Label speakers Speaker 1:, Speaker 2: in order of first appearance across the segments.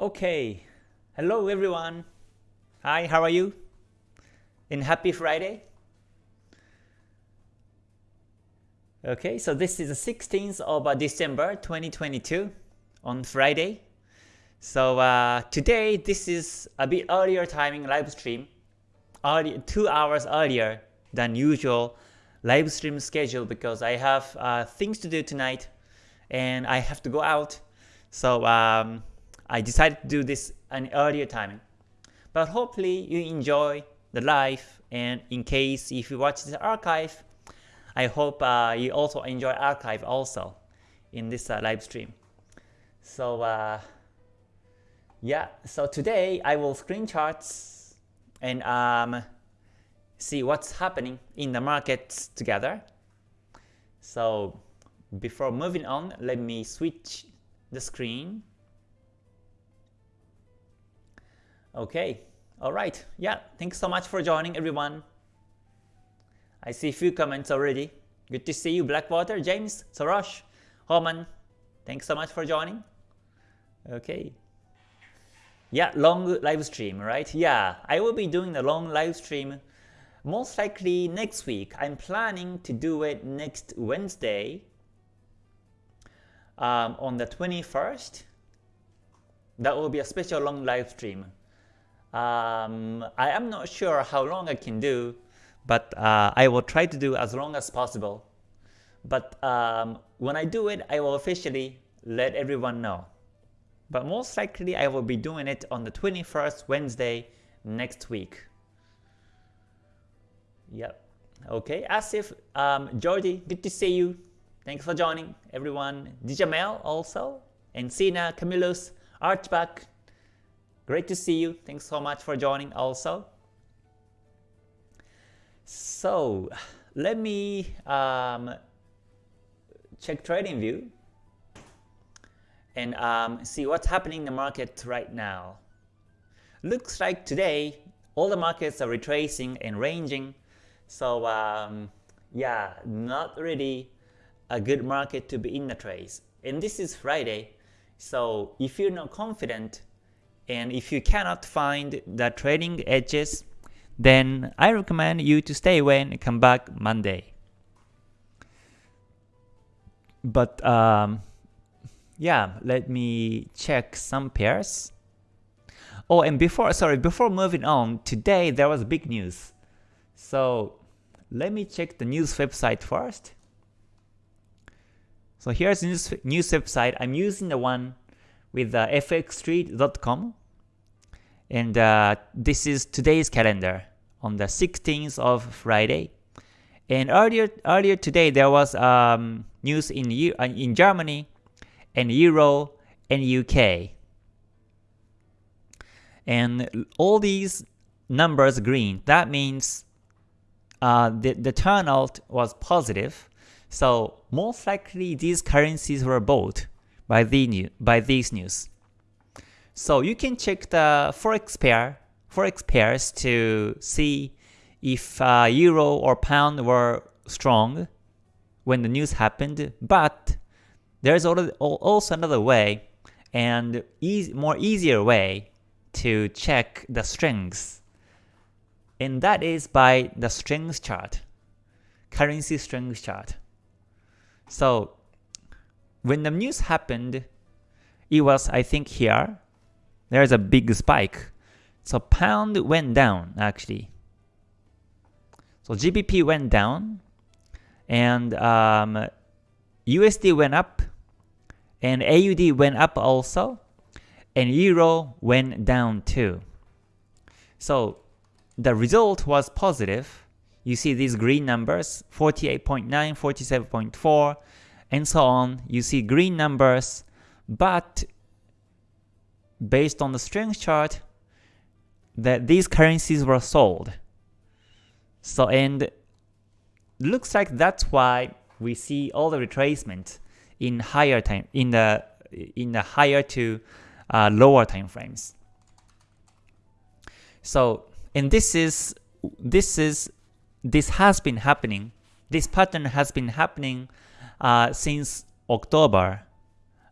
Speaker 1: Okay, hello everyone. Hi, how are you? And happy Friday. Okay, so this is the 16th of uh, December 2022 on Friday. So uh, today this is a bit earlier timing live stream, early, two hours earlier than usual live stream schedule because I have uh, things to do tonight and I have to go out. So um, I decided to do this an earlier timing. But hopefully you enjoy the live and in case if you watch the archive, I hope uh, you also enjoy archive also in this uh, live stream. So uh, yeah, so today I will screen charts and um, see what's happening in the markets together. So before moving on, let me switch the screen Okay, alright. Yeah, thanks so much for joining everyone. I see a few comments already. Good to see you, Blackwater, James, Sorosh, Homan. Thanks so much for joining. Okay. Yeah, long live stream, right? Yeah, I will be doing a long live stream most likely next week. I'm planning to do it next Wednesday um, on the 21st. That will be a special long live stream. Um, I am not sure how long I can do, but uh, I will try to do as long as possible. But um, when I do it, I will officially let everyone know. But most likely I will be doing it on the 21st Wednesday next week. Yep. Okay, Asif, um, Georgie, good to see you. Thanks for joining, everyone. Dijamel also, and Sina, Camillus, Archback, Great to see you. Thanks so much for joining also. So let me um, check TradingView and um, see what's happening in the market right now. Looks like today all the markets are retracing and ranging. So um, yeah, not really a good market to be in the trades. And this is Friday. So if you're not confident and if you cannot find the trading edges, then I recommend you to stay away and come back Monday. But um, yeah, let me check some pairs. Oh, and before, sorry, before moving on, today there was big news. So let me check the news website first. So here's the news, news website. I'm using the one with uh, fxstreet.com and uh, this is today's calendar on the 16th of Friday. And earlier earlier today there was um, news in uh, in Germany and Euro and UK. And all these numbers green. That means uh, the, the turnout was positive. So most likely these currencies were bought by, the by these news. So you can check the forex pair, forex pairs to see if uh, euro or pound were strong when the news happened. But there's also another way and e more easier way to check the strengths. And that is by the strength chart, currency strength chart. So when the news happened, it was I think here, there's a big spike. So pound went down actually. So GBP went down and um, USD went up and AUD went up also and Euro went down too. So the result was positive. You see these green numbers 48.9, 47.4 and so on. You see green numbers but based on the strength chart that these currencies were sold. So and looks like that's why we see all the retracement in higher time in the in the higher to uh, lower time frames. So and this is this is this has been happening. This pattern has been happening uh, since October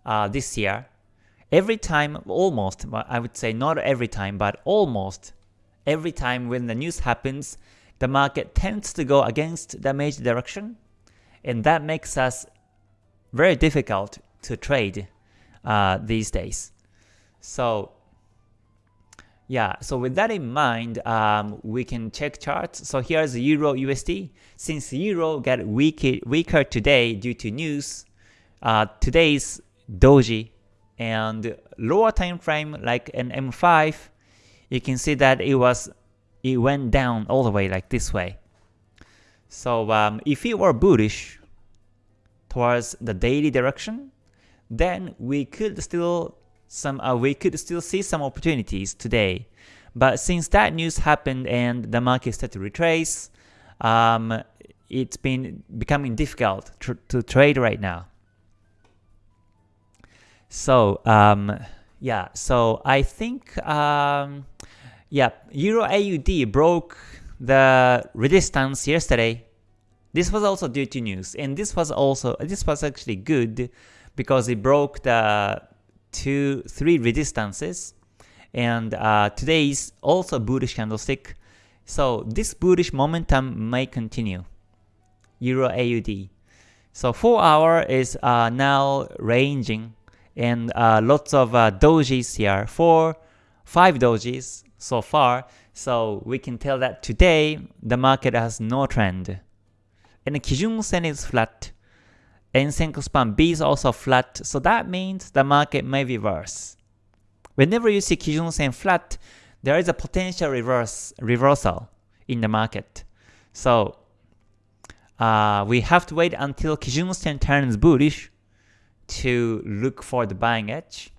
Speaker 1: uh, this year every time, almost, I would say not every time, but almost every time when the news happens, the market tends to go against the major direction, and that makes us very difficult to trade uh, these days. So yeah, so with that in mind, um, we can check charts. So here's Euro USD. Since Euro got weaker, weaker today due to news, uh, today's doji and lower time frame like an M5, you can see that it was it went down all the way like this way. So um, if it were bullish towards the daily direction, then we could still some uh, we could still see some opportunities today. But since that news happened and the market started to retrace, um, it's been becoming difficult tr to trade right now. So um, yeah, so I think um, yeah, Euro AUD broke the resistance yesterday. This was also due to news, and this was also this was actually good because it broke the two, three resistances. And uh, today is also bullish candlestick. So this bullish momentum may continue. Euro AUD. So 4 hour is uh, now ranging and uh, lots of uh, dojis here. 4, 5 dojis so far. So we can tell that today the market has no trend. And Kijun Sen is flat and Senkou span B is also flat, so that means the market may reverse. Whenever you see Kijun Sen flat, there is a potential reverse reversal in the market. So uh, we have to wait until Kijun Sen turns bullish to look for the buying edge.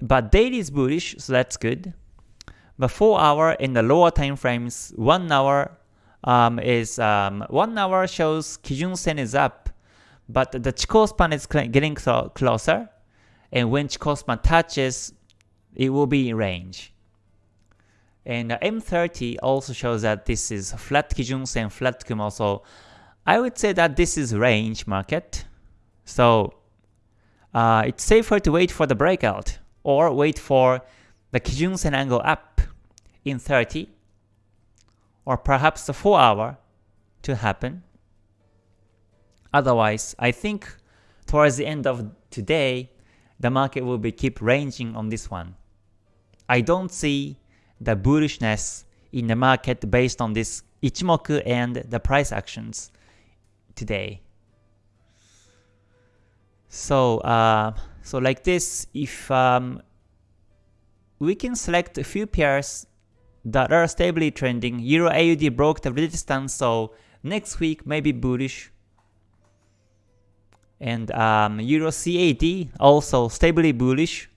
Speaker 1: But daily is bullish, so that's good. But 4 hour in the lower time frames, 1 hour um, is um, 1 hour shows Kijun Sen is up but the Chikou span is getting closer, and when Chikou span touches, it will be in range. And M30 also shows that this is flat Kijun Sen, flat Kumo, so I would say that this is range market. So uh, it's safer to wait for the breakout or wait for the Kijun Sen angle up in 30 or perhaps the 4 hour to happen. Otherwise, I think towards the end of today, the market will be keep ranging on this one. I don't see the bullishness in the market based on this Ichimoku and the price actions today. So, uh, so like this, if um, we can select a few pairs that are stably trending, Euro AUD broke the resistance, so next week may be bullish, and um, Euro CAD also stably bullish.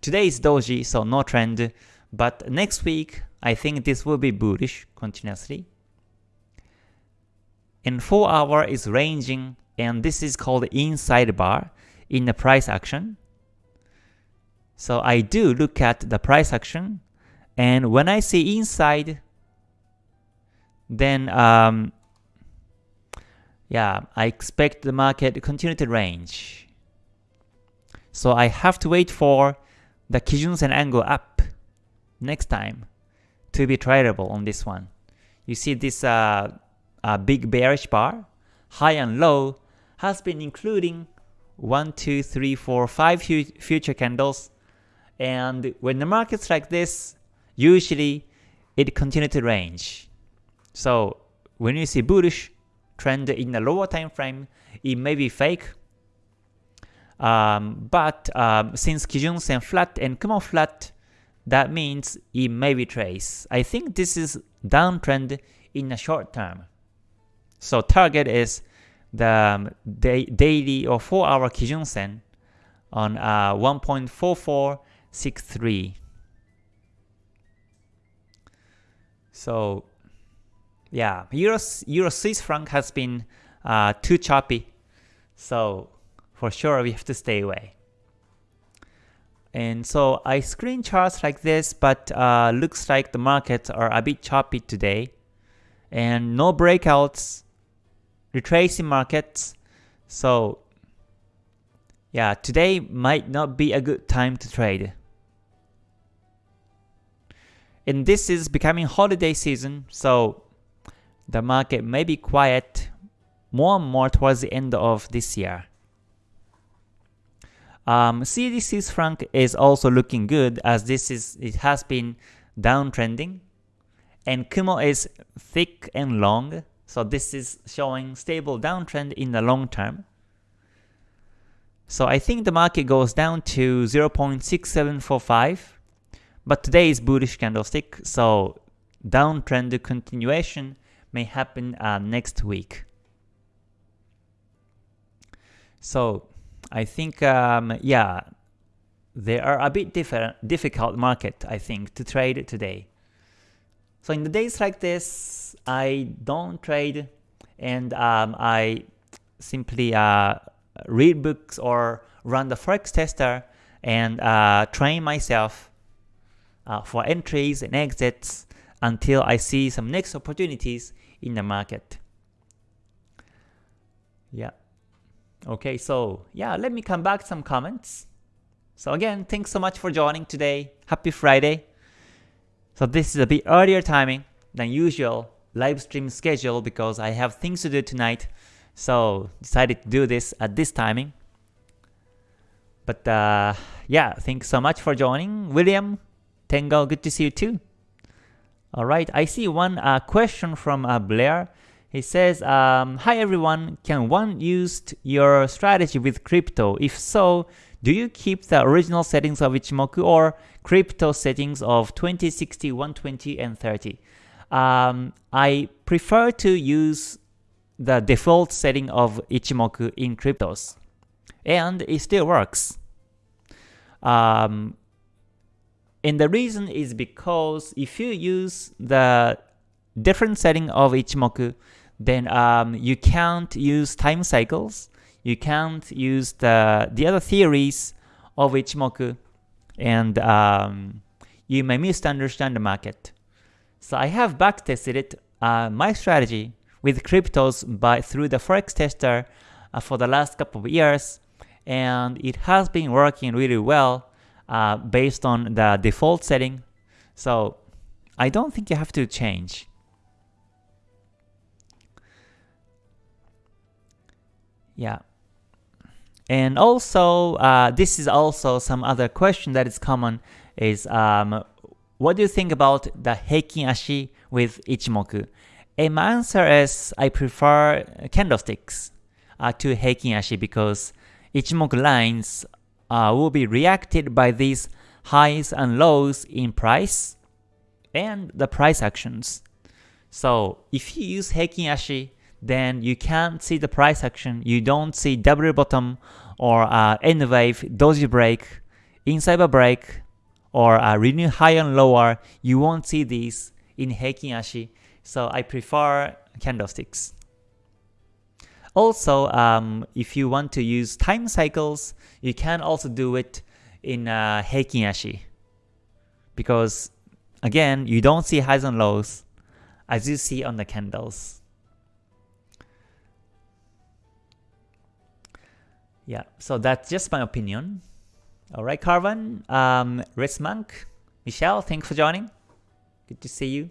Speaker 1: Today is doji, so no trend, but next week I think this will be bullish continuously. And 4 hour is ranging, and this is called inside bar in the price action. So I do look at the price action, and when I see inside, then um, yeah, I expect the market to continue to range. So I have to wait for the Kijun Sen angle up next time to be tradable on this one. You see this uh, uh, big bearish bar, high and low, has been including 1, 2, 3, 4, 5 future candles. And when the market's like this, usually it continues to range. So when you see bullish, trend in the lower time frame, it may be fake. Um, but um, since Kijun Sen flat and Kumo flat, that means it may be trace. I think this is downtrend in the short term. So target is the um, daily or 4 hour Kijun Sen on uh, 1.4463. So yeah, Euro, Euro Swiss franc has been uh, too choppy, so for sure we have to stay away. And so I screen charts like this, but uh, looks like the markets are a bit choppy today. And no breakouts, retracing markets. So yeah, today might not be a good time to trade. And this is becoming holiday season, so the market may be quiet more and more towards the end of this year. Um, CAD franc is also looking good as this is it has been downtrending, and Kumo is thick and long, so this is showing stable downtrend in the long term. So I think the market goes down to 0.6745, but today is bullish candlestick, so downtrend continuation may happen uh, next week. So I think, um, yeah, they are a bit different, difficult market, I think, to trade today. So in the days like this, I don't trade and um, I simply uh, read books or run the forex tester and uh, train myself uh, for entries and exits until I see some next opportunities in the market. Yeah. Okay, so yeah, let me come back some comments. So again, thanks so much for joining today. Happy Friday. So this is a bit earlier timing than usual live stream schedule because I have things to do tonight. So decided to do this at this timing. But uh, yeah, thanks so much for joining. William, Tengo, good to see you too. Alright, I see one uh, question from uh, Blair. He says, um, Hi everyone, can one use your strategy with crypto? If so, do you keep the original settings of Ichimoku or crypto settings of 20, 60, 120, and 30? Um, I prefer to use the default setting of Ichimoku in cryptos. And it still works. Um, and the reason is because if you use the different setting of Ichimoku, then um, you can't use time cycles, you can't use the, the other theories of Ichimoku, and um, you may misunderstand the market. So I have backtested it, uh, my strategy with cryptos by through the forex tester uh, for the last couple of years, and it has been working really well uh, based on the default setting. So I don't think you have to change. Yeah. And also, uh, this is also some other question that is common is um, what do you think about the Heikin Ashi with Ichimoku? And my answer is I prefer candlesticks uh, to Heikin Ashi because Ichimoku lines uh, will be reacted by these highs and lows in price and the price actions. So if you use Heikin Ashi, then you can't see the price action, you don't see double bottom or uh, N wave, doji break, inside a break, or a renew high and lower, you won't see these in Heikin Ashi, so I prefer candlesticks. Also, um, if you want to use time cycles, you can also do it in uh, Heikin Ashi. Because again, you don't see highs and lows as you see on the candles. Yeah, so that's just my opinion. Alright, Carvan, um, Monk, Michelle, thanks for joining. Good to see you.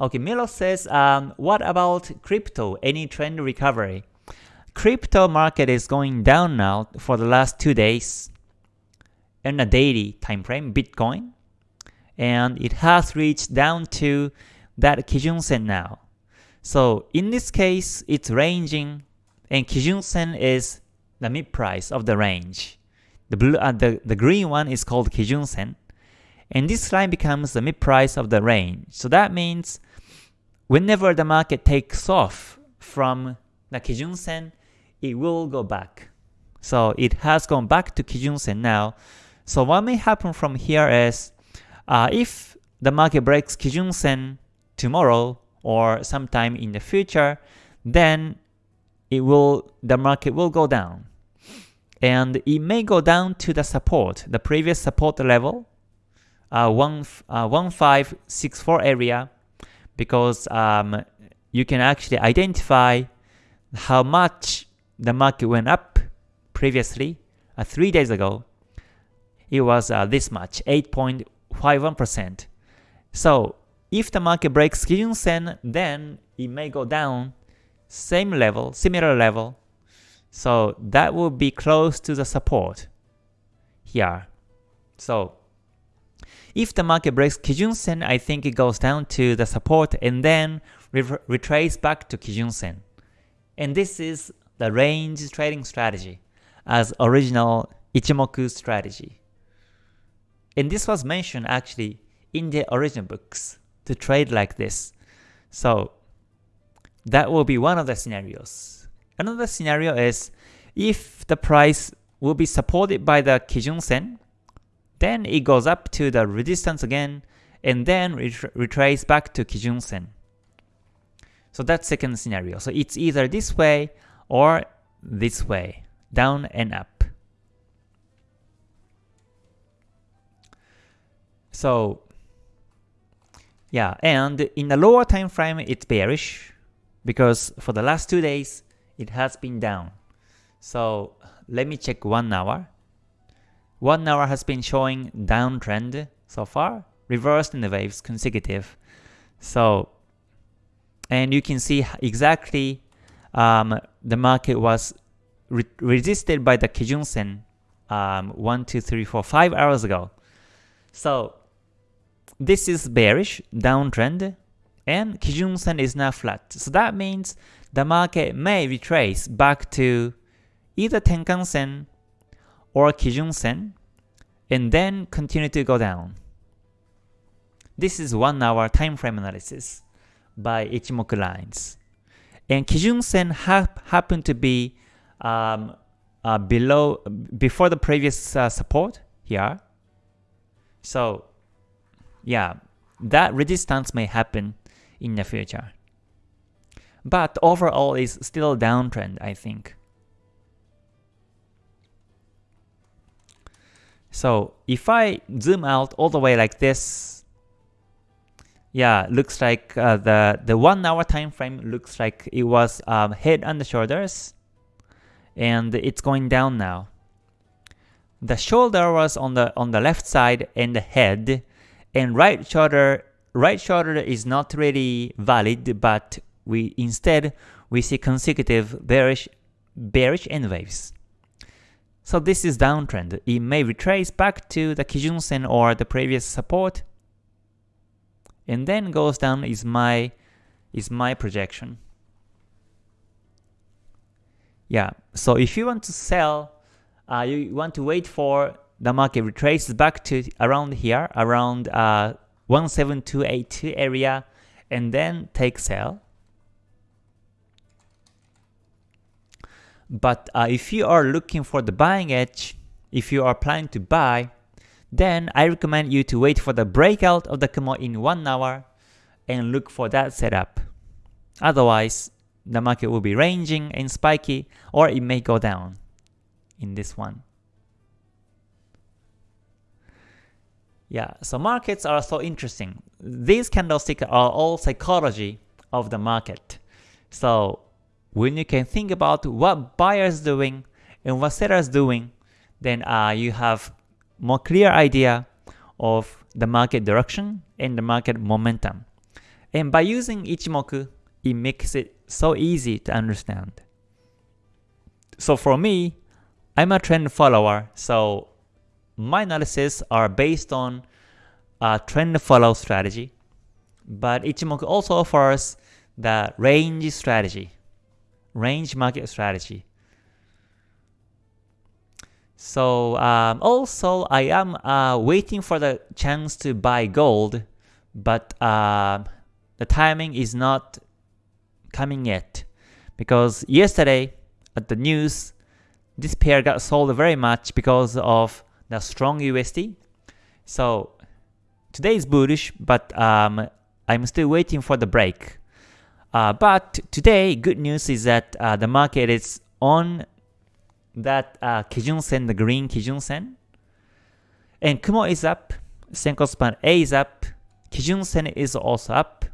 Speaker 1: Okay, Milo says, um, what about crypto? Any trend recovery? Crypto market is going down now for the last two days in a daily time frame, Bitcoin, and it has reached down to that Kijun Sen now. So in this case, it's ranging, and Kijun Sen is the mid price of the range. The blue, uh, the, the green one is called Kijun Sen, and this line becomes the mid price of the range. So that means whenever the market takes off from the Kijun Sen, it will go back. So it has gone back to Kijun Sen now. So what may happen from here is, uh, if the market breaks Kijun Sen tomorrow or sometime in the future, then it will the market will go down. And it may go down to the support, the previous support level, uh, 1, uh, 1564 area, because um, you can actually identify how much the market went up previously uh, 3 days ago, it was uh, this much, 8.51%. So if the market breaks Kijun Sen, then it may go down same level, similar level. So that will be close to the support here. So if the market breaks Kijun Sen, I think it goes down to the support and then re retrace back to Kijun Sen. And this is the range trading strategy as original Ichimoku strategy. And this was mentioned actually in the original books to trade like this. So that will be one of the scenarios. Another scenario is if the price will be supported by the Kijun Sen, then it goes up to the resistance again, and then retrace back to Kijun Sen. So that's second scenario. So it's either this way or this way, down and up. So yeah, and in the lower time frame it's bearish because for the last two days it has been down. So let me check one hour. One hour has been showing downtrend so far, reversed in the waves consecutive. So, and you can see exactly um, the market was re resisted by the Kijun Sen um, 1, 2, 3, 4, 5 hours ago. So this is bearish, downtrend, and Kijun Sen is now flat. So that means the market may retrace back to either Tenkan Sen or Kijun Sen and then continue to go down. This is 1 hour time frame analysis by Ichimoku lines. And Kijun Sen ha happened to be um, uh, below before the previous uh, support here. So yeah, that resistance may happen in the future. But overall is still downtrend, I think. So if I zoom out all the way like this, yeah, looks like uh, the the one hour time frame looks like it was um, head and the shoulders, and it's going down now. The shoulder was on the on the left side and the head, and right shoulder right shoulder is not really valid, but we instead we see consecutive bearish bearish N waves. So this is downtrend. It may retrace back to the Kijun Sen or the previous support, and then goes down is my is my projection. Yeah, so if you want to sell, uh, you want to wait for the market retraces back to around here, around uh, 17282 area, and then take sell. But uh, if you are looking for the buying edge, if you are planning to buy, then I recommend you to wait for the breakout of the Kumo in 1 hour and look for that setup. Otherwise, the market will be ranging and spiky or it may go down in this one. Yeah, so markets are so interesting. These candlesticks are all psychology of the market. So when you can think about what buyers doing and what sellers doing, then uh, you have more clear idea of the market direction and the market momentum. And by using Ichimoku, it makes it so easy to understand. So for me, I'm a trend follower, so my analysis are based on a trend follow strategy, but Ichimoku also offers the range strategy, range market strategy. So um, also I am uh, waiting for the chance to buy gold, but uh, the timing is not coming yet because yesterday at the news this pair got sold very much because of the strong USD. So today is bullish, but um, I'm still waiting for the break. Uh, but today, good news is that uh, the market is on that uh, Kijun Sen, the green Kijun Sen. And Kumo is up, Senkou span A is up, Kijun Sen is also up.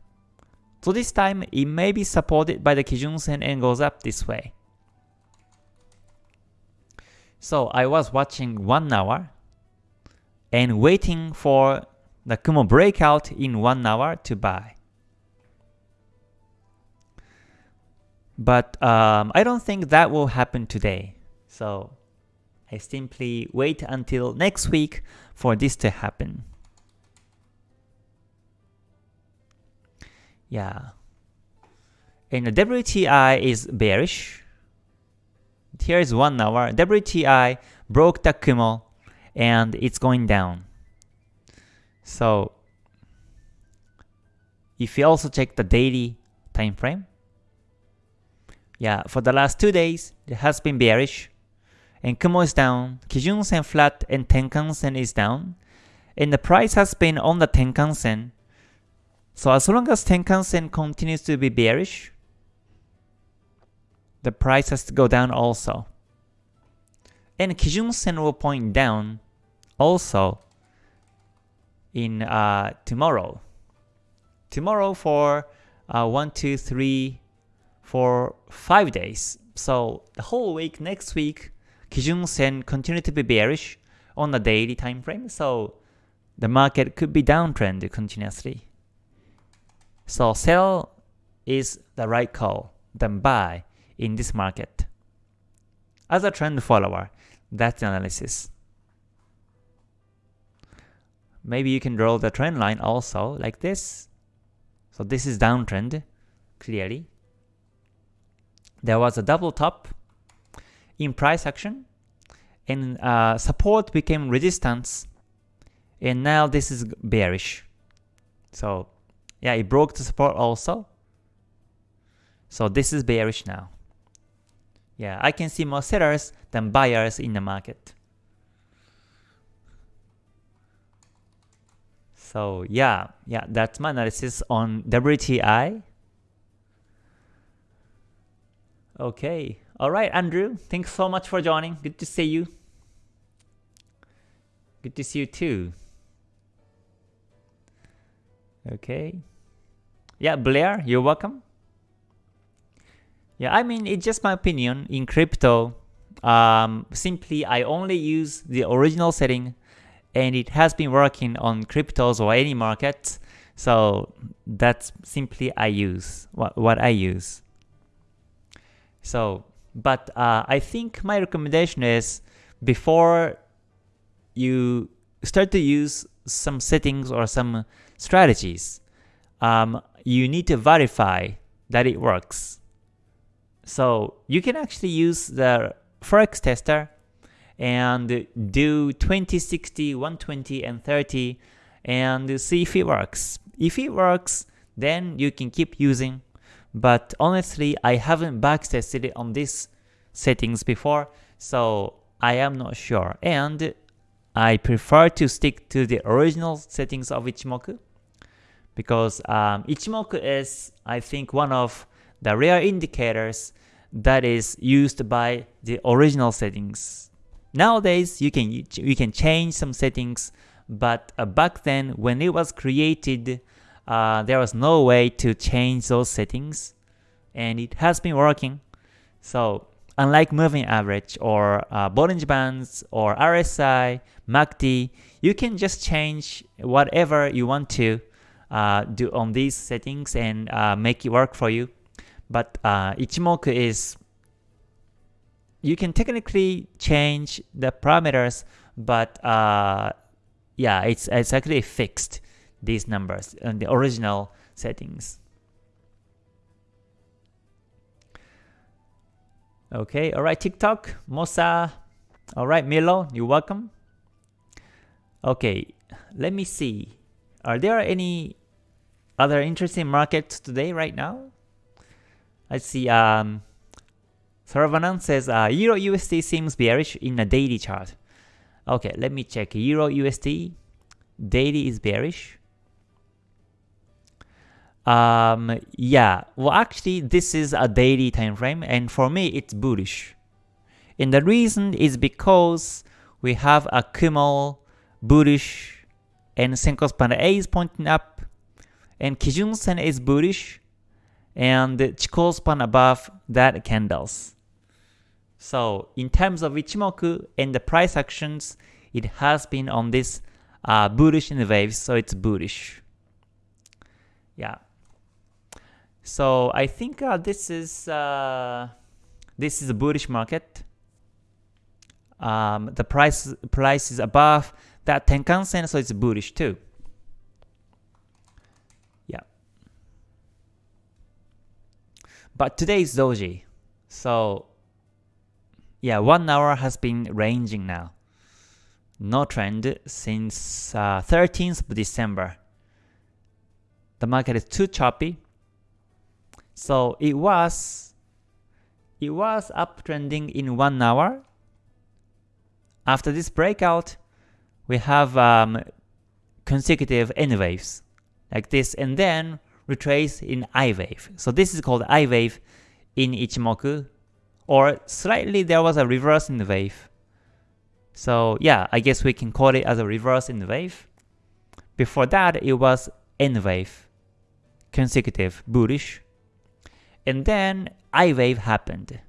Speaker 1: So this time, it may be supported by the Kijun Sen and goes up this way. So I was watching 1 hour and waiting for the Kumo breakout in 1 hour to buy. But um, I don't think that will happen today. So I simply wait until next week for this to happen. Yeah. And the WTI is bearish. Here is 1 hour. WTI broke the Kumo and it's going down. So if you also check the daily time frame, yeah, for the last two days, it has been bearish. And Kumo is down, Kijun Sen flat, and Tenkan Sen is down. And the price has been on the Tenkan Sen. So as long as Tenkan Sen continues to be bearish, the price has to go down also. And Kijun Sen will point down also in uh, tomorrow. Tomorrow for uh, 1, 2, 3, for 5 days. So the whole week, next week, Kijun Sen continue to be bearish on the daily time frame. So the market could be downtrend continuously. So sell is the right call than buy in this market. As a trend follower, that's the analysis. Maybe you can draw the trend line also like this. So this is downtrend, clearly. There was a double top in price action, and uh, support became resistance, and now this is bearish. So yeah, it broke the support also. So this is bearish now. Yeah, I can see more sellers than buyers in the market. So yeah, yeah, that's my analysis on WTI. Okay, alright Andrew, thanks so much for joining. Good to see you. Good to see you too. Okay. Yeah, Blair, you're welcome. Yeah, I mean, it's just my opinion. In crypto, um, simply I only use the original setting and it has been working on cryptos or any market. So that's simply I use, what, I use. So, but uh, I think my recommendation is before you start to use some settings or some strategies, um, you need to verify that it works. So you can actually use the Forex tester and do 20, 60, 120, and 30 and see if it works. If it works, then you can keep using. But honestly, I haven't backtested it on these settings before, so I am not sure. And I prefer to stick to the original settings of Ichimoku because um, Ichimoku is, I think, one of the rare indicators that is used by the original settings. Nowadays, you can you can change some settings, but uh, back then when it was created, uh, there was no way to change those settings, and it has been working. So unlike moving average or uh, Bollinger Bands or RSI, MACD, you can just change whatever you want to uh, do on these settings and uh, make it work for you. But uh, Ichimoku is you can technically change the parameters, but uh, yeah, it's, it's actually fixed, these numbers, in the original settings. Okay, alright, TikTok, Mosa, alright, Milo, you're welcome. Okay, let me see. Are there any other interesting markets today right now? I see um, Saravanan says uh, Euro USD seems bearish in a daily chart. Okay, let me check. Euro USD daily is bearish. Um, yeah, well actually this is a daily time frame and for me it's bullish. And the reason is because we have a Kumo bullish and Senkou A is pointing up and Kijun Sen is bullish and Chikou span above that candles. So in terms of Ichimoku and the price actions, it has been on this uh, bullish in the waves, so it's bullish. Yeah. So I think uh, this is uh, this is a bullish market. Um, the price price is above that Tenkan Sen, so it's bullish too. But today is doji, so yeah, one hour has been ranging now. No trend since uh, 13th of December. The market is too choppy. So it was it was uptrending in one hour. After this breakout, we have um, consecutive N waves like this, and then retrace in I wave. So this is called I wave in Ichimoku or slightly there was a reverse in the wave. So yeah, I guess we can call it as a reverse in the wave. Before that, it was N wave, consecutive, bullish. And then I wave happened.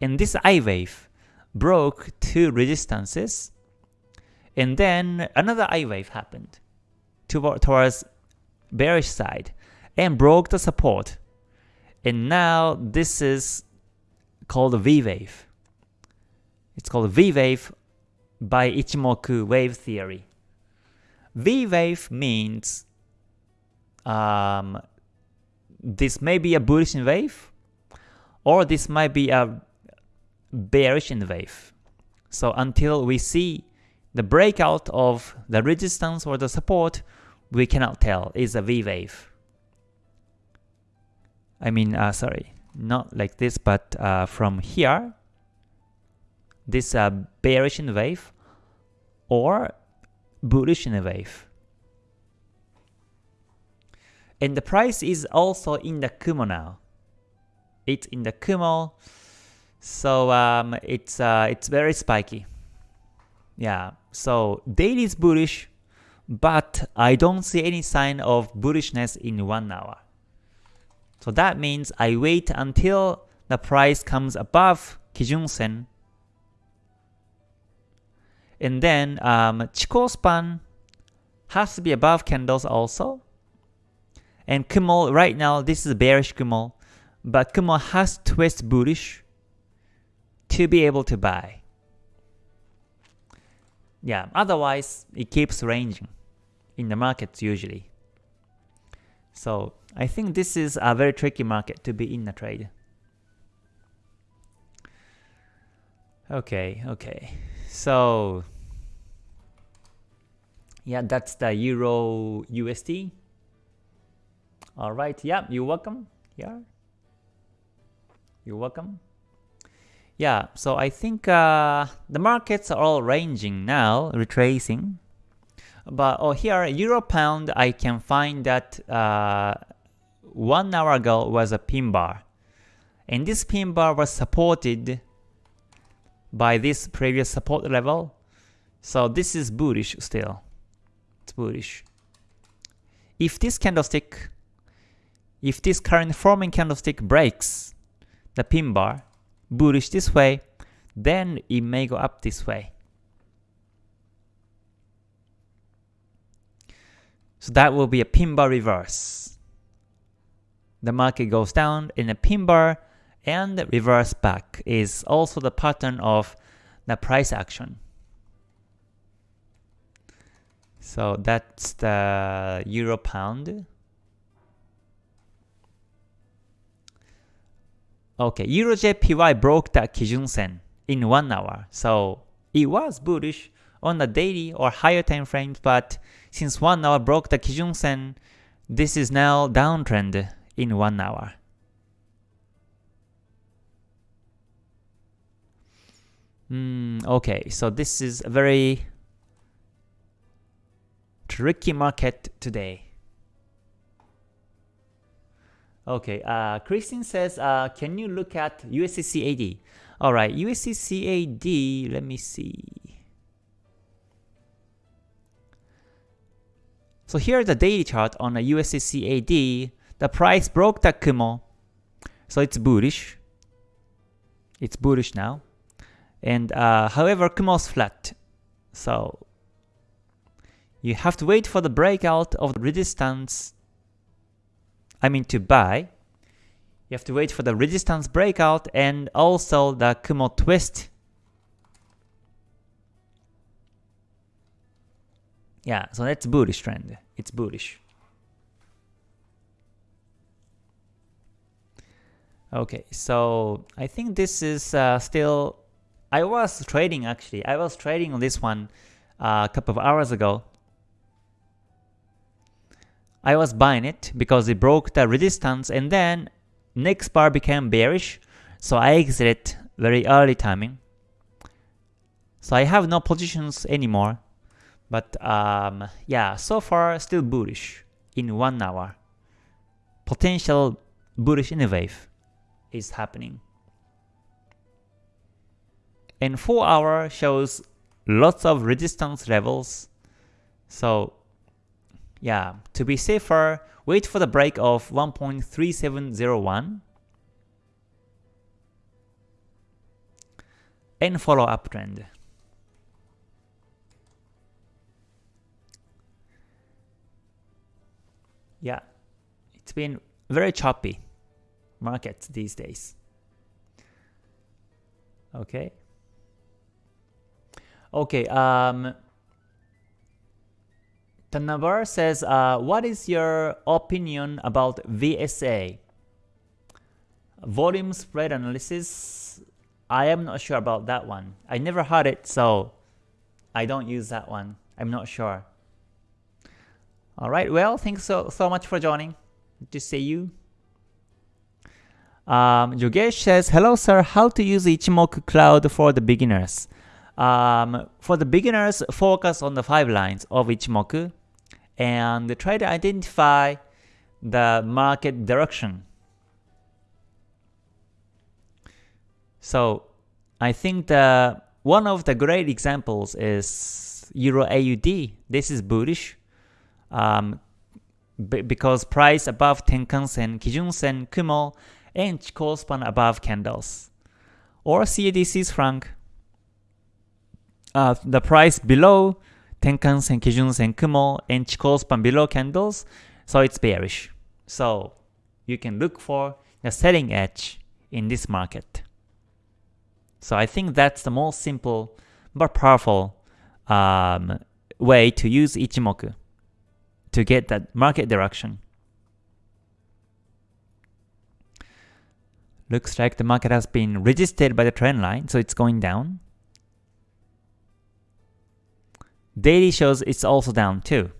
Speaker 1: And this I wave broke two resistances. And then another I wave happened towards bearish side and broke the support. And now this is called V-wave. It's called V-wave by Ichimoku wave theory. V-wave means um, this may be a bullish wave or this might be a bearish wave. So until we see the breakout of the resistance or the support, we cannot tell is a V wave. I mean, uh, sorry, not like this, but uh, from here, this uh, bearish N wave or bullish N wave. And the price is also in the Kumo now. It's in the Kumo, so um, it's uh, it's very spiky. Yeah, so daily is bullish, but I don't see any sign of bullishness in one hour. So that means I wait until the price comes above Kijun Sen. And then um, Chikou span has to be above candles also. And Kumo, right now, this is bearish Kumo, but Kumo has to twist bullish to be able to buy. Yeah, otherwise it keeps ranging in the markets usually. So I think this is a very tricky market to be in a trade. Okay, okay. So yeah, that's the Euro USD. All right, yeah, you're welcome. Yeah, you're welcome. Yeah, so I think uh, the markets are all ranging now, retracing. But oh, here, Euro Pound, I can find that uh, one hour ago was a pin bar. And this pin bar was supported by this previous support level. So this is bullish still. It's bullish. If this candlestick, if this current forming candlestick breaks the pin bar, bullish this way, then it may go up this way. So that will be a pin bar reverse the market goes down in a pin bar and reverse back is also the pattern of the price action. So that's the euro pound. Okay, Euro JPY broke the Kijun Sen in one hour. So it was bullish on the daily or higher time frames, but since one hour broke the Kijun Sen, this is now downtrend in one hour. Mm, okay, so this is a very tricky market today. Okay, uh, Christine says, uh, can you look at USDCAD? Alright, USDCAD, let me see. So here is the daily chart on a USDCAD the price broke the Kumo, so it's bullish. It's bullish now. And uh, however, Kumo's flat. So you have to wait for the breakout of the resistance. I mean to buy. You have to wait for the resistance breakout and also the Kumo twist. Yeah, so that's bullish trend. It's bullish. Okay, so I think this is uh, still, I was trading actually, I was trading on this one uh, a couple of hours ago. I was buying it because it broke the resistance and then next bar became bearish, so I exited very early timing. So I have no positions anymore, but um, yeah, so far still bullish in 1 hour. Potential bullish in a wave is happening. And 4 hour shows lots of resistance levels. So yeah, to be safer, wait for the break of 1.3701 and follow uptrend. Yeah, it's been very choppy markets these days. Okay. Okay, um, Tanabar says, uh, what is your opinion about VSA? Volume spread analysis, I am not sure about that one. I never heard it, so I don't use that one. I'm not sure. Alright, well, thanks so, so much for joining. Good to see you. Um, Yogesh says, Hello sir, how to use Ichimoku Cloud for the beginners? Um, for the beginners, focus on the five lines of Ichimoku and try to identify the market direction. So I think the one of the great examples is Euro AUD. This is bullish um, because price above Tenkan Sen, Kijun Sen, Kumo, and Chikou span above candles. Or CAD franc, uh, the price below Tenkan Sen, Kijun Sen, Kumo, and Chikou span below candles, so it's bearish. So you can look for the selling edge in this market. So I think that's the most simple but powerful um, way to use Ichimoku to get that market direction. Looks like the market has been resisted by the trend line, so it's going down. Daily shows it's also down too.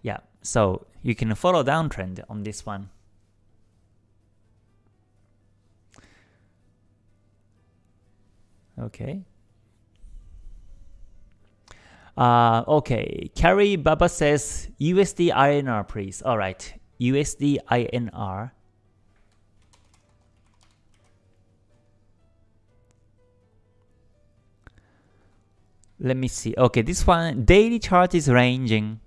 Speaker 1: Yeah, so you can follow downtrend on this one. Okay. Uh, okay, Carrie Baba says USD INR please. Alright, USD INR. Let me see. Okay, this one daily chart is ranging,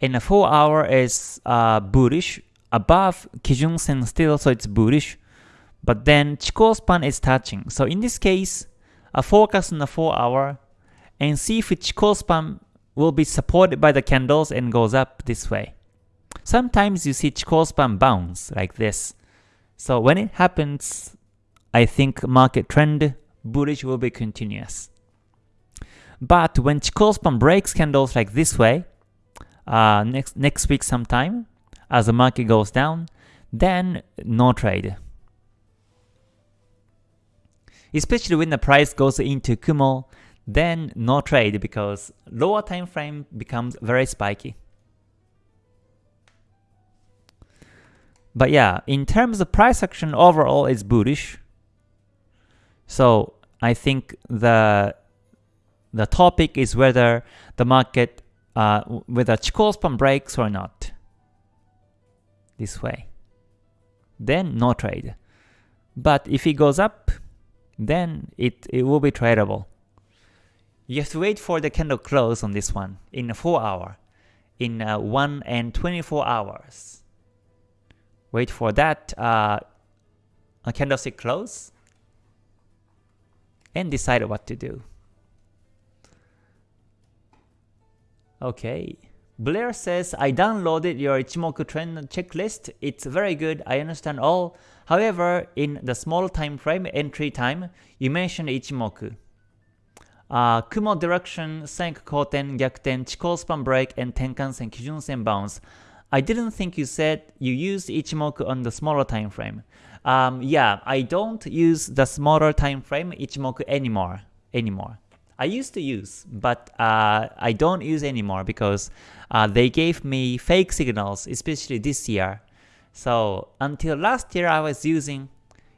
Speaker 1: and a 4 hour is uh, bullish above Kijun Sen still, so it's bullish. But then Chikou span is touching. So in this case, a focus on the 4 hour and see if Chikou span will be supported by the candles and goes up this way. Sometimes you see Chikou span bounce like this. So when it happens, I think market trend bullish will be continuous. But when Chikou span breaks candles like this way, uh, next next week sometime, as the market goes down, then no trade. Especially when the price goes into Kumo, then no trade because lower time frame becomes very spiky. But yeah, in terms of price action overall is bullish. So I think the the topic is whether the market, uh, whether Chikou span breaks or not. This way. Then no trade. But if it goes up, then it, it will be tradable. You have to wait for the candle close on this one in 4 hour, in uh, 1 and 24 hours. Wait for that uh, candlestick close, and decide what to do. Okay. Blair says, I downloaded your Ichimoku trend checklist. It's very good. I understand all. However, in the small time frame entry time, you mentioned Ichimoku. Uh, Kumo direction, Senk Koten, Gyakuten, Chikou span break, and Tenkan-sen, Kijun-sen bounce. I didn't think you said you used Ichimoku on the smaller time frame. Um, yeah, I don't use the smaller time frame Ichimoku anymore. Anymore. I used to use, but uh, I don't use anymore because uh, they gave me fake signals, especially this year. So until last year, I was using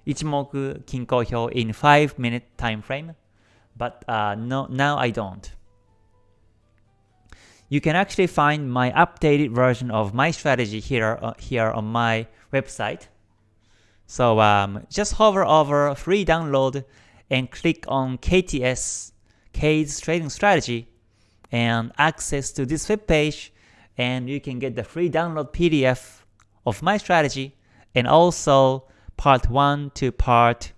Speaker 1: Ichimoku Kinko Hyo in 5 minute time frame, but uh, no, now I don't. You can actually find my updated version of my strategy here, uh, here on my website. So um, just hover over free download and click on KTS K's trading strategy and access to this web page and you can get the free download PDF of my strategy and also part 1 to part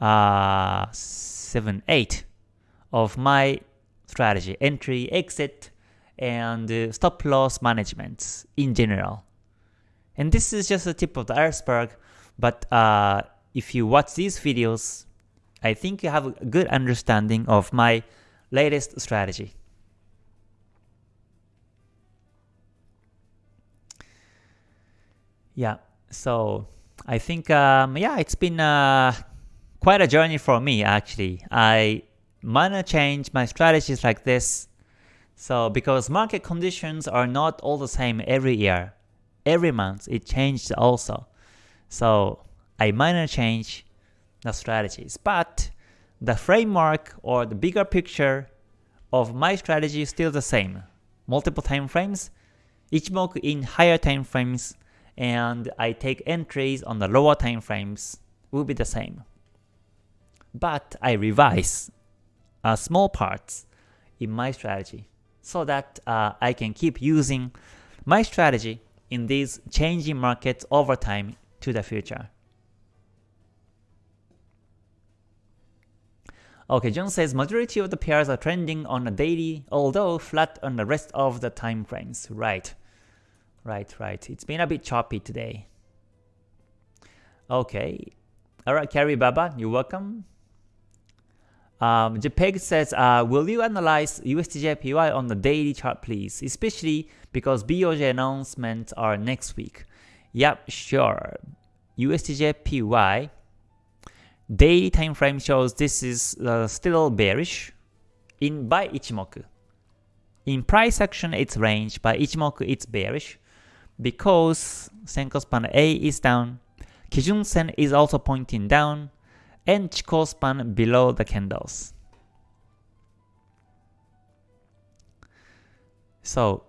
Speaker 1: uh, 7, 8 of my strategy, entry, exit, and uh, stop loss management in general. And this is just the tip of the iceberg, but uh, if you watch these videos, I think you have a good understanding of my latest strategy. Yeah, so I think um, yeah, it's been uh, quite a journey for me actually. I minor change my strategies like this. So because market conditions are not all the same every year, every month it changed also. So I minor change the strategies, but the framework or the bigger picture of my strategy is still the same. Multiple time frames, Ichimoku in higher time frames, and I take entries on the lower time frames will be the same. But I revise uh, small parts in my strategy so that uh, I can keep using my strategy in these changing markets over time to the future. Okay, John says majority of the pairs are trending on a daily, although flat on the rest of the time frames. Right. Right, right. It's been a bit choppy today. Okay. Alright, Carrie Baba, you're welcome. Um, JPEG says, uh, will you analyze USDJPY on the daily chart please, especially because BOJ announcements are next week? Yep, sure. USDJPY Daily time frame shows this is uh, still bearish in by Ichimoku. In price action, it's range. By Ichimoku, it's bearish because Senkou span A is down, Kijun Sen is also pointing down, and Chikou span below the candles. So,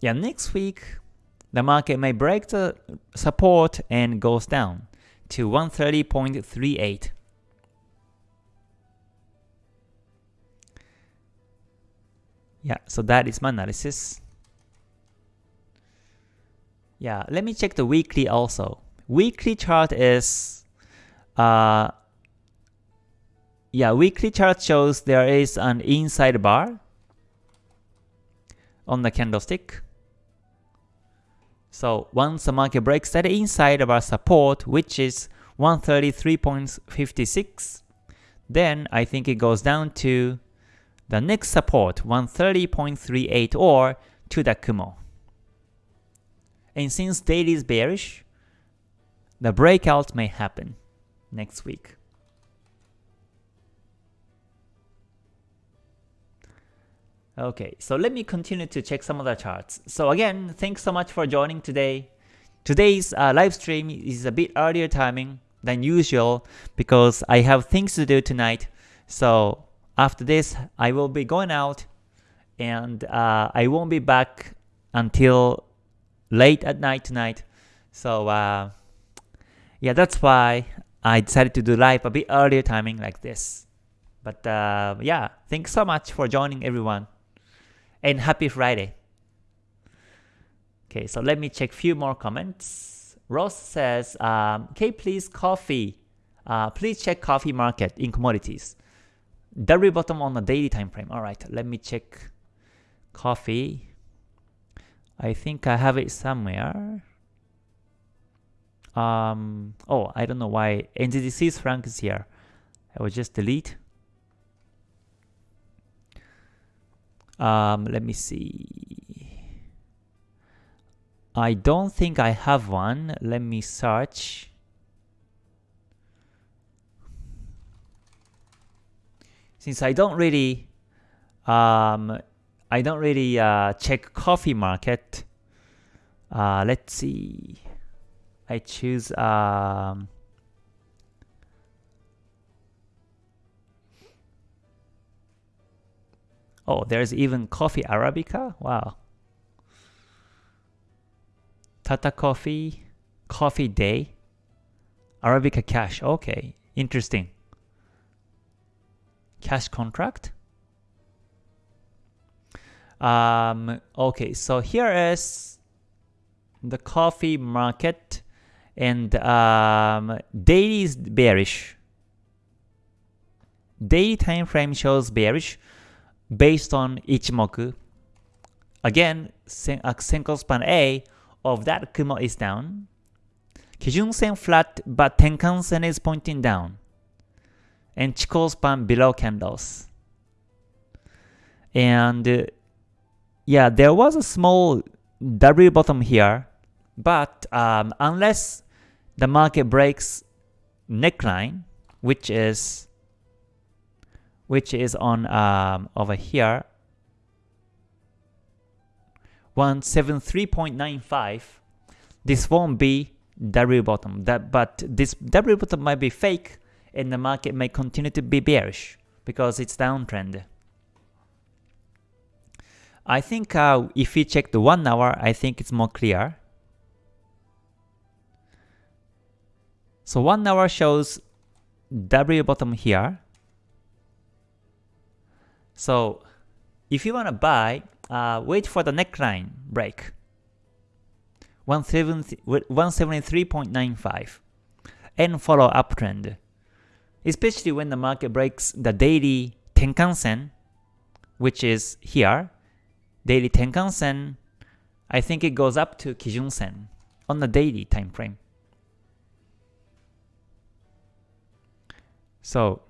Speaker 1: yeah, next week the market may break the support and goes down to 130.38. Yeah, so that is my analysis. Yeah, let me check the weekly also. Weekly chart is, uh, yeah, weekly chart shows there is an inside bar on the candlestick. So once the market breaks that inside of our support, which is 133.56, then I think it goes down to the next support, 130.38 or to the Kumo. And since daily is bearish, the breakout may happen next week. Okay, so let me continue to check some of the charts. So again, thanks so much for joining today. Today's uh, live stream is a bit earlier timing than usual because I have things to do tonight. So after this, I will be going out and uh, I won't be back until late at night tonight. So uh, yeah, that's why I decided to do live a bit earlier timing like this. But uh, yeah, thanks so much for joining everyone and happy Friday. Okay, so let me check few more comments. Ross says, um, okay, please coffee. Uh, please check coffee market in commodities. W bottom on the daily time frame. Alright, let me check coffee. I think I have it somewhere. Um, oh, I don't know why NZD Swiss franc is here. I will just delete. Um, let me see. I don't think I have one. Let me search. Since I don't really, um, I don't really uh, check coffee market. Uh, let's see. I choose um, Oh, there's even coffee Arabica? Wow. Tata Coffee, Coffee Day, Arabica Cash. Okay, interesting. Cash contract. Um, okay, so here is the coffee market and um, daily is bearish. Daily time frame shows bearish based on Ichimoku. Again, sen span A of that Kumo is down. Kijun Sen flat, but Tenkan Sen is pointing down. And Chikou span below candles. And uh, yeah, there was a small W bottom here, but um, unless the market breaks neckline, which is which is on um, over here. 173.95 this won't be W bottom. That but this W bottom might be fake and the market may continue to be bearish because it's downtrend. I think uh, if we check the 1 hour I think it's more clear. So 1 hour shows W bottom here so if you want to buy, uh, wait for the neckline break. 173.95 and follow uptrend. Especially when the market breaks the daily Tenkan Sen, which is here. Daily Tenkan Sen, I think it goes up to Kijun Sen on the daily time frame. So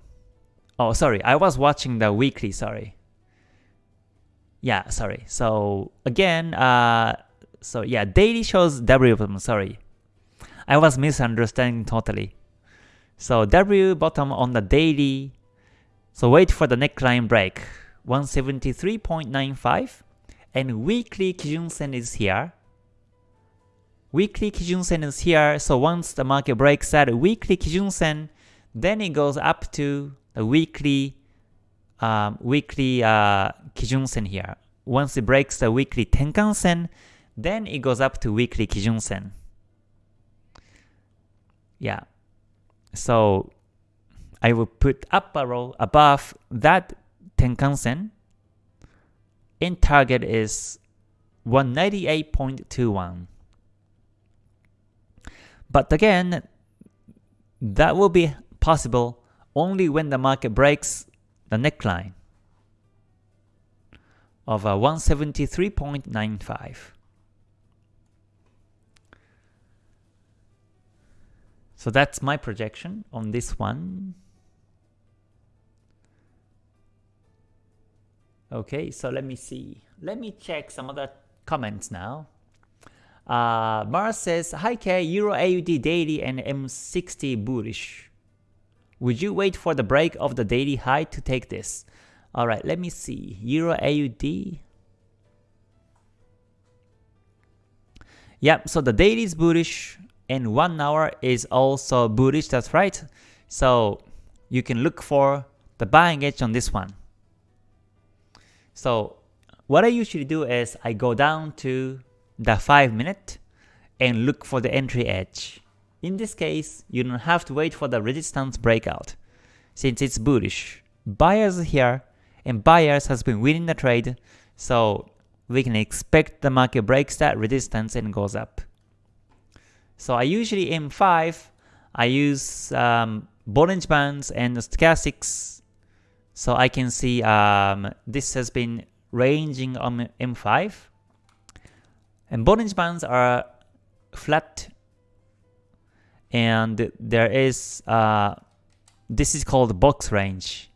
Speaker 1: Oh, sorry, I was watching the weekly, sorry. Yeah, sorry. So again, uh, so yeah, daily shows W bottom, sorry. I was misunderstanding totally. So W bottom on the daily, so wait for the neckline break, 173.95, and weekly Kijun Sen is here. Weekly Kijun Sen is here, so once the market breaks that weekly Kijun Sen, then it goes up to a weekly um, weekly uh, Kijun Sen here. Once it breaks the weekly Tenkan Sen, then it goes up to weekly Kijun Sen. Yeah. So I will put up a arrow above that Tenkan Sen and target is 198.21. But again, that will be possible only when the market breaks the neckline of a 173.95. So that's my projection on this one. Okay, so let me see. Let me check some other comments now. Uh, Mars says, Hi K, Euro AUD daily and M60 bullish. Would you wait for the break of the daily high to take this? Alright, let me see. Euro AUD. Yep, so the daily is bullish and 1 hour is also bullish, that's right. So you can look for the buying edge on this one. So what I usually do is I go down to the 5 minute and look for the entry edge. In this case, you don't have to wait for the resistance breakout, since it's bullish. Buyers here, and buyers has been winning the trade, so we can expect the market breaks that resistance and goes up. So I usually M5, I use um, Bollinger Bands and stochastics So I can see um, this has been ranging on M5 and Bollinger Bands are flat and there is uh, this is called box range.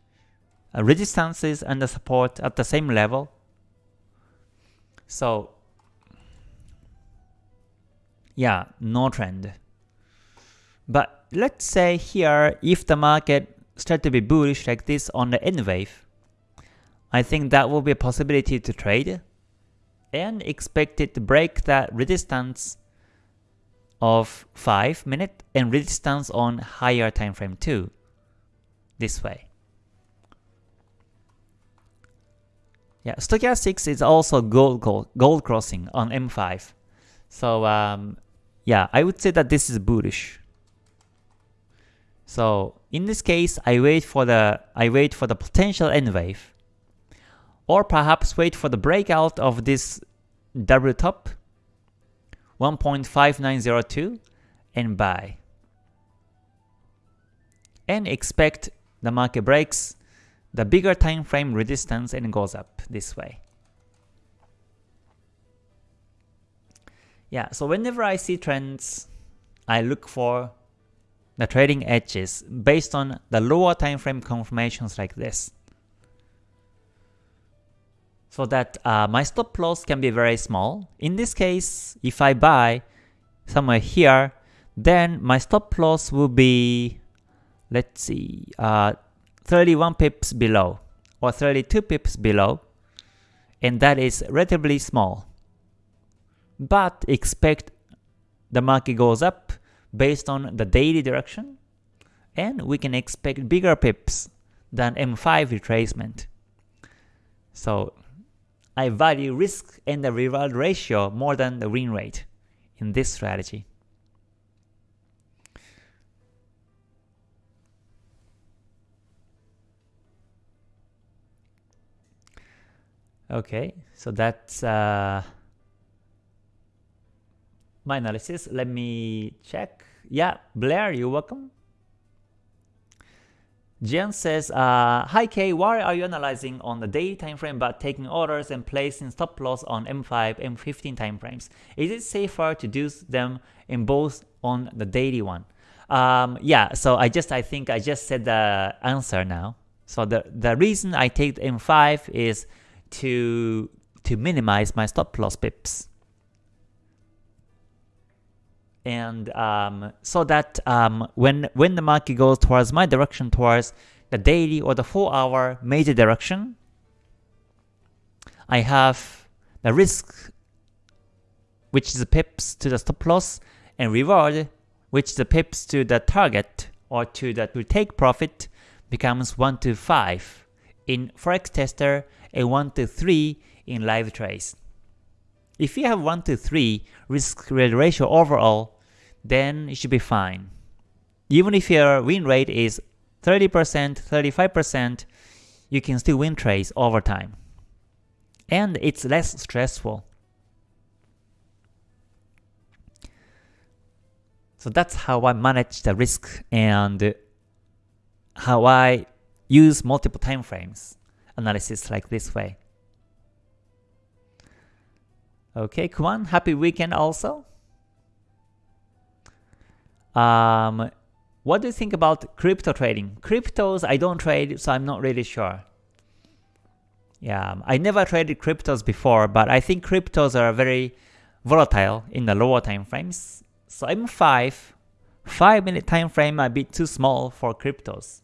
Speaker 1: Uh, resistances and the support at the same level. So yeah no trend. But let's say here if the market start to be bullish like this on the N wave I think that will be a possibility to trade and expect it to break that resistance of 5 minute and resistance on higher time frame too. This way. Yeah, stochastics is also gold, gold, crossing on M5. So um, yeah, I would say that this is bullish. So in this case, I wait for the I wait for the potential N wave, or perhaps wait for the breakout of this double top 1.5902 and buy. And expect the market breaks the bigger time frame resistance and goes up this way. Yeah, so whenever I see trends, I look for the trading edges based on the lower time frame confirmations like this so that uh, my stop loss can be very small. In this case, if I buy somewhere here, then my stop loss will be, let's see, uh, 31 pips below or 32 pips below, and that is relatively small. But expect the market goes up based on the daily direction, and we can expect bigger pips than M5 retracement. So I value risk and the reward ratio more than the win rate in this strategy. Okay, so that's uh, my analysis. Let me check. Yeah, Blair, you're welcome. Jian says, uh, Hi K, why are you analyzing on the daily time frame but taking orders and placing stop loss on M5, M15 time frames? Is it safer to do them in both on the daily one? Um, yeah, so I just I think I just said the answer now. So the the reason I take the M5 is to to minimize my stop loss pips and um, so that um, when when the market goes towards my direction towards the daily or the 4 hour major direction I have the risk which is the pips to the stop loss and reward which is the pips to the target or to the to take profit becomes 1 to 5 in forex tester and 1 to 3 in live trades if you have 1 to 3 risk reward ratio overall then it should be fine. Even if your win rate is 30%, 35%, you can still win trades over time. And it's less stressful. So that's how I manage the risk and how I use multiple time frames analysis like this way. Okay, Kwan, happy weekend also. Um, what do you think about crypto trading? Cryptos, I don't trade, so I'm not really sure. Yeah, I never traded cryptos before, but I think cryptos are very volatile in the lower time frames. So M5, 5 minute time frame a bit too small for cryptos.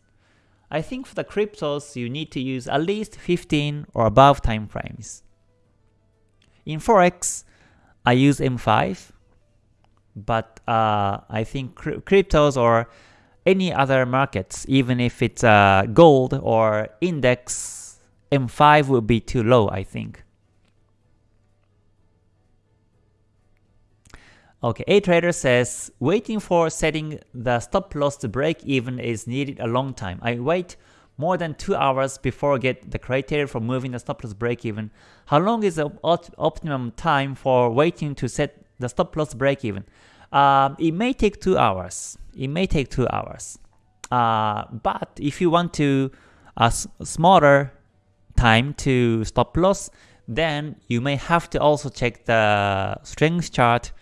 Speaker 1: I think for the cryptos, you need to use at least 15 or above time frames. In Forex, I use M5, but uh, I think cryptos or any other markets, even if it's uh, gold or index, M5 will be too low, I think. Okay, A trader says waiting for setting the stop loss to break even is needed a long time. I wait more than 2 hours before I get the criteria for moving the stop loss break even. How long is the optimum time for waiting to set the stop loss break even? Um, it may take 2 hours. It may take 2 hours. Uh, but if you want to a smaller time to stop loss, then you may have to also check the strength chart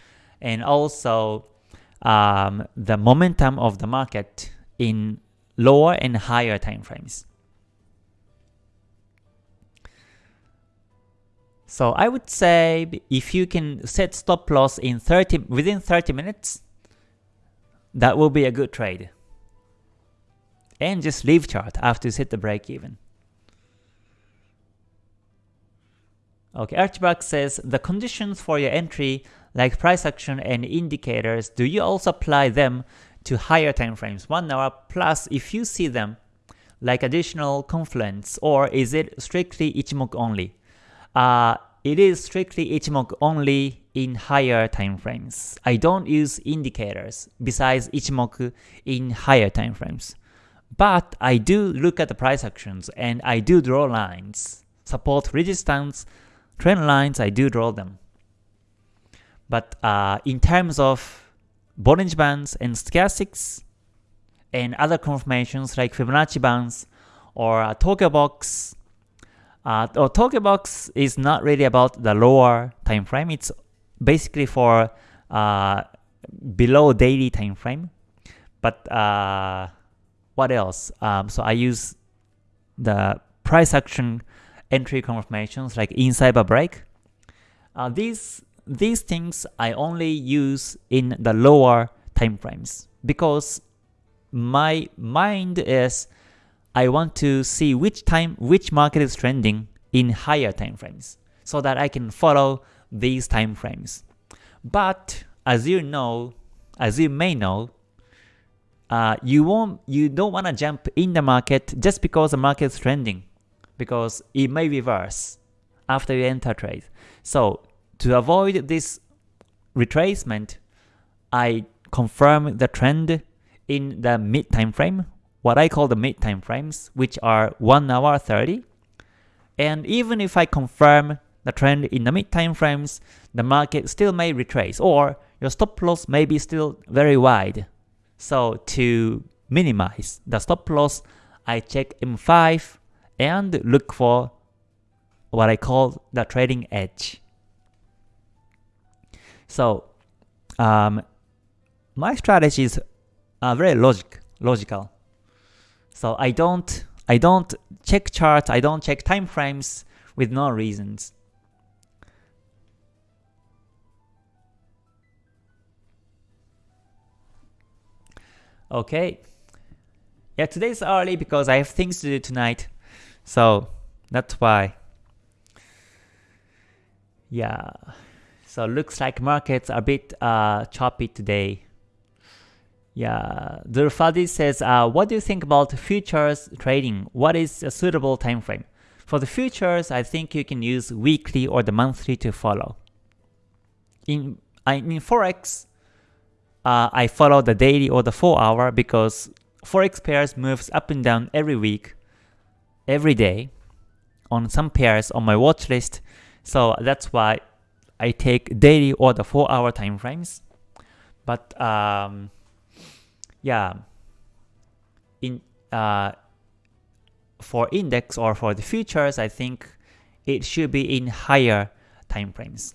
Speaker 1: and also um, the momentum of the market in lower and higher time frames. So I would say if you can set stop loss in 30 within 30 minutes, that will be a good trade. And just leave chart after you hit the break even. Okay, Archibald says the conditions for your entry like price action and indicators, do you also apply them to higher time frames, 1 hour plus if you see them like additional confluence or is it strictly Ichimoku only? Uh, it is strictly Ichimoku only in higher time frames. I don't use indicators besides Ichimoku in higher time frames. But I do look at the price actions and I do draw lines. Support resistance, trend lines, I do draw them. But uh, in terms of Bollinger Bands and stochastics and other confirmations like Fibonacci bands or uh, Tokyo Box, uh, or Tokyo Box is not really about the lower time frame. It's basically for uh, below daily time frame. But uh, what else? Um, so I use the price action entry confirmations like inside a break. Uh, these these things I only use in the lower time frames because my mind is I want to see which time which market is trending in higher time frames so that I can follow these time frames. But as you know, as you may know, uh, you won't you don't want to jump in the market just because the market is trending because it may reverse after you enter trade. So to avoid this retracement, I confirm the trend in the mid time frame, what I call the mid time frames, which are 1 hour 30. And even if I confirm the trend in the mid time frames, the market still may retrace or your stop loss may be still very wide. So to minimize the stop loss, I check M5 and look for what I call the trading edge. So um, my strategies are very logic logical. So I don't I don't check charts, I don't check time frames with no reasons. Okay. Yeah, today's early because I have things to do tonight. So that's why. Yeah. So looks like markets are a bit uh, choppy today. Yeah, Durfadi says, uh, what do you think about futures trading? What is a suitable time frame? For the futures, I think you can use weekly or the monthly to follow. In, I in Forex, uh, I follow the daily or the 4 hour because Forex pairs moves up and down every week, every day on some pairs on my watch list. So that's why I take daily or the 4 hour time frames. But um, yeah, in uh, for index or for the futures, I think it should be in higher time frames.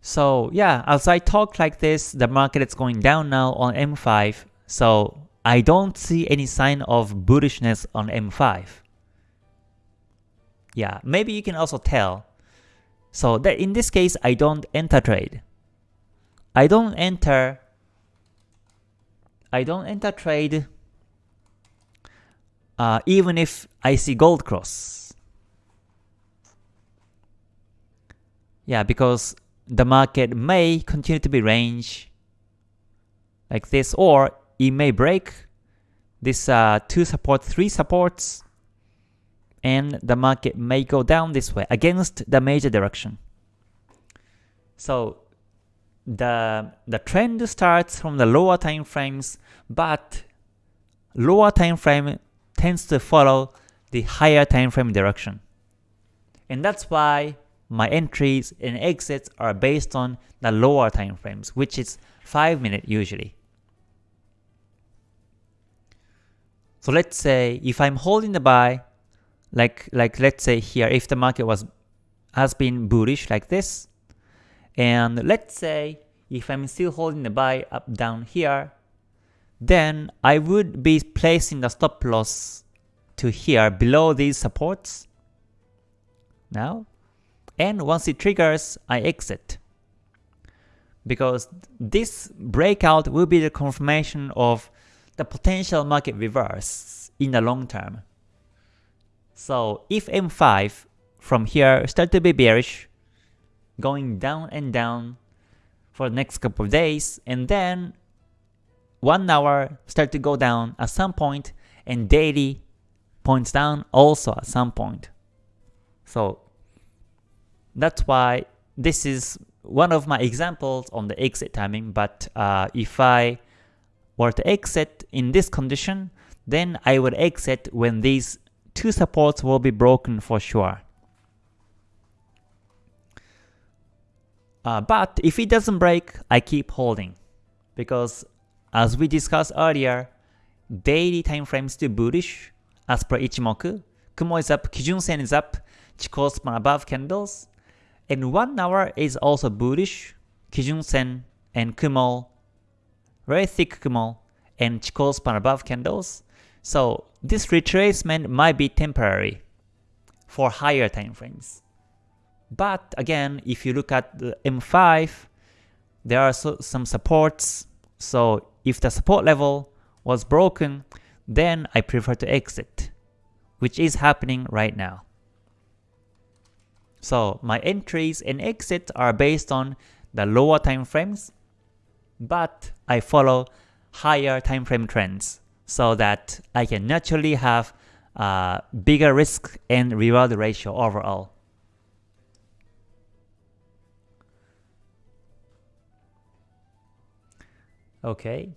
Speaker 1: So yeah, as I talk like this, the market is going down now on M5. So I don't see any sign of bullishness on M5. Yeah, maybe you can also tell. So that in this case, I don't enter trade. I don't enter I don't enter trade uh, even if I see gold cross. Yeah, because the market may continue to be range like this, or it may break this uh, two support, three supports, and the market may go down this way against the major direction. So the the trend starts from the lower time frames, but lower time frame tends to follow the higher time frame direction. And that's why my entries and exits are based on the lower time frames, which is 5 minute usually. So let's say if I'm holding the buy, like like let's say here, if the market was has been bullish like this, and let's say if I'm still holding the buy up down here, then I would be placing the stop loss to here below these supports now and once it triggers I exit because this breakout will be the confirmation of the potential market reverse in the long term. So if M5 from here start to be bearish, going down and down for the next couple of days, and then 1 hour start to go down at some point, and daily points down also at some point. So that's why this is one of my examples on the exit timing, but uh, if I were to exit in this condition, then I would exit when these two supports will be broken for sure. Uh, but if it doesn't break, I keep holding. Because as we discussed earlier, daily time frame still bullish as per Ichimoku. Kumo is up, Kijun Sen is up, Chikou span above candles, and 1 hour is also bullish, Kijun Sen and Kumo, very thick Kumo, and Chikou span above candles. So this retracement might be temporary for higher time frames. But again, if you look at the M5, there are so, some supports. So if the support level was broken, then I prefer to exit, which is happening right now. So my entries and exits are based on the lower time frames, but I follow higher time frame trends so that I can naturally have a bigger risk and reward ratio overall. Okay.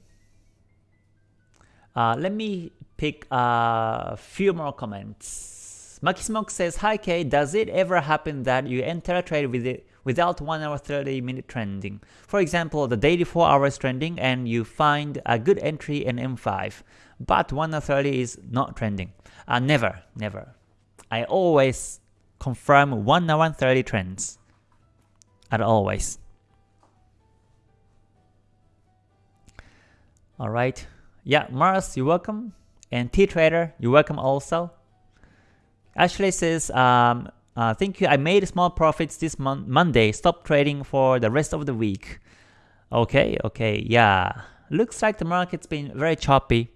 Speaker 1: Uh, let me pick a few more comments. Makismoke says, Hi K, does it ever happen that you enter a trade with it without 1 hour 30 minute trending? For example, the daily 4 hours trending and you find a good entry in M5, but 1 hour 30 is not trending. Uh, never, never. I always confirm 1 hour 30 trends. And always. Alright. Yeah, Mars, you're welcome. And T-Trader, you're welcome also. Ashley says, um, uh, thank you, I made small profits this mon Monday, stop trading for the rest of the week. Okay, okay, yeah. Looks like the market's been very choppy.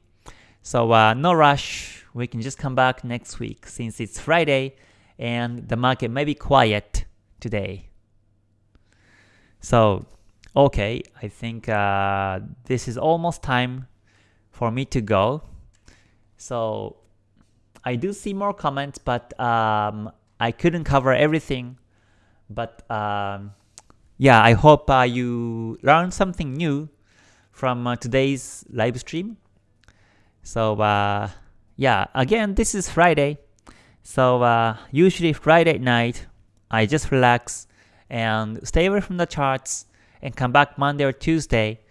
Speaker 1: So uh, no rush, we can just come back next week since it's Friday and the market may be quiet today. So, okay, I think uh, this is almost time for me to go. So I do see more comments, but um, I couldn't cover everything. But um, yeah, I hope uh, you learned something new from uh, today's live stream. So uh, yeah, again, this is Friday. So uh, usually Friday night, I just relax and stay away from the charts and come back Monday or Tuesday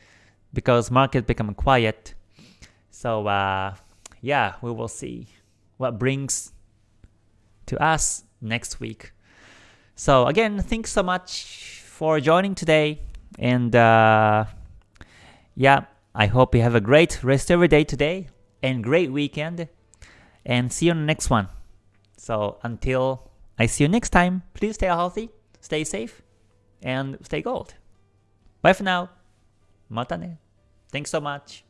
Speaker 1: because market become quiet. So uh, yeah, we will see what brings to us next week. So again, thanks so much for joining today. And uh, yeah, I hope you have a great rest of your day today and great weekend. And see you on the next one. So until I see you next time, please stay healthy, stay safe, and stay gold. Bye for now. Mata ne. Thanks so much.